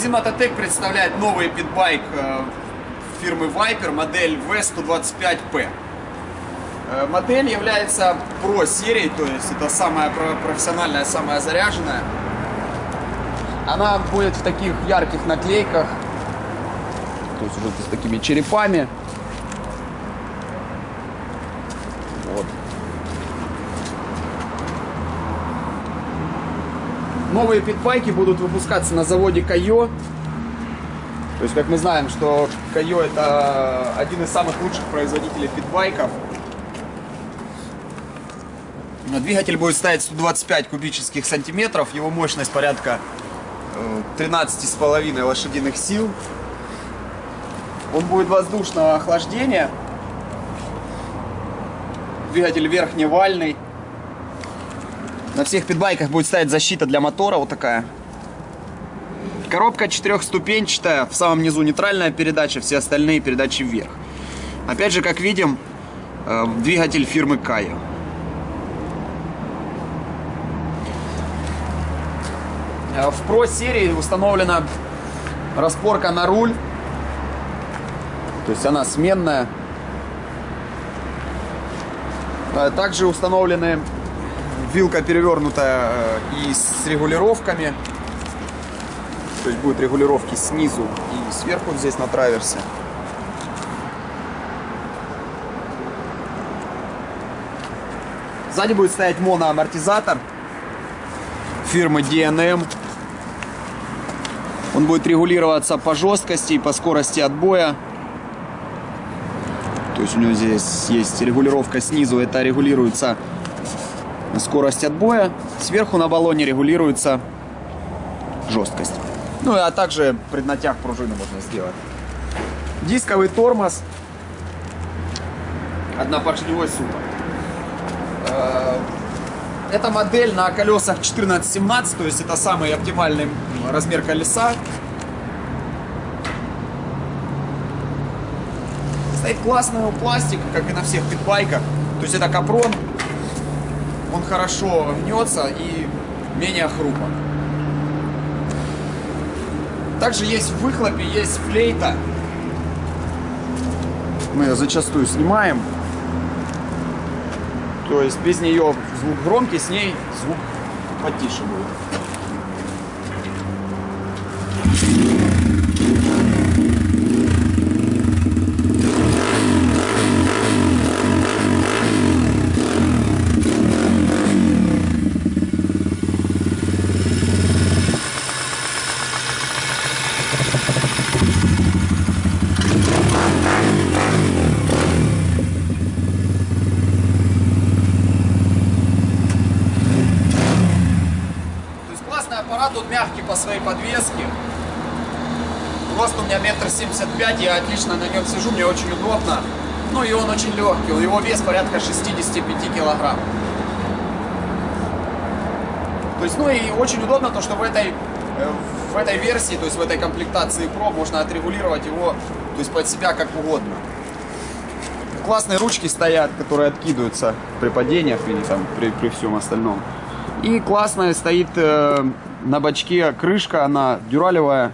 Магазин Мототек представляет новый питбайк э, фирмы Viper, модель V125P. Э, Модель является Pro серией, то есть это самая про- профессиональная, самая заряженная. Она будет в таких ярких наклейках, то есть уже с такими черепами. Новые питбайки будут выпускаться на заводе Кайо. То есть, как мы знаем, что Кайо это один из самых лучших производителей питбайков. Двигатель будет ставить 125 кубических сантиметров, его мощность порядка э, 13,5 лошадиных сил. Он будет воздушного охлаждения. Двигатель верхневальный. На всех питбайках будет стоять защита для мотора вот такая. Коробка четырехступенчатая, в самом низу нейтральная передача, все остальные передачи вверх. Опять же, как видим, э, двигатель фирмы Кайо. Э, В Pro серии установлена распорка на руль. То есть она сменная. Э, Также установлены вилка перевернутая э, и с регулировками. То есть будут регулировки снизу и сверху здесь на траверсе. Сзади будет стоять моноамортизатор фирмы DNM. Он будет регулироваться по жесткости и по скорости отбоя. То есть у него здесь есть регулировка снизу, это регулируется скорость отбоя. Сверху на баллоне регулируется жесткость. Ну, а также преднатяг пружины можно сделать. Дисковый тормоз. Однопоршневой супер. Э, Эта модель на колесах 14-17, то есть это самый оптимальный размер колеса. Стоит классный пластик, как и на всех питбайках. То есть это капрон. Он хорошо гнется и менее хрупок. Также есть в выхлопе, есть флейта. Мы ее зачастую снимаем. То есть без нее звук громкий, с ней звук потише будет. То есть классный аппарат, он мягкий по своей подвеске. Рост у меня метр семьдесят пять, я отлично на нем сижу, мне очень удобно. Ну и он очень легкий, его вес порядка 65 килограмм. То есть, ну и очень удобно то, что в этой, э, в этой версии, то есть в этой комплектации Pro можно отрегулировать его, то есть под себя как угодно. Классные ручки стоят, которые откидываются при падениях или там при, при всем остальном. И классная стоит э, на бачке крышка, она дюралевая,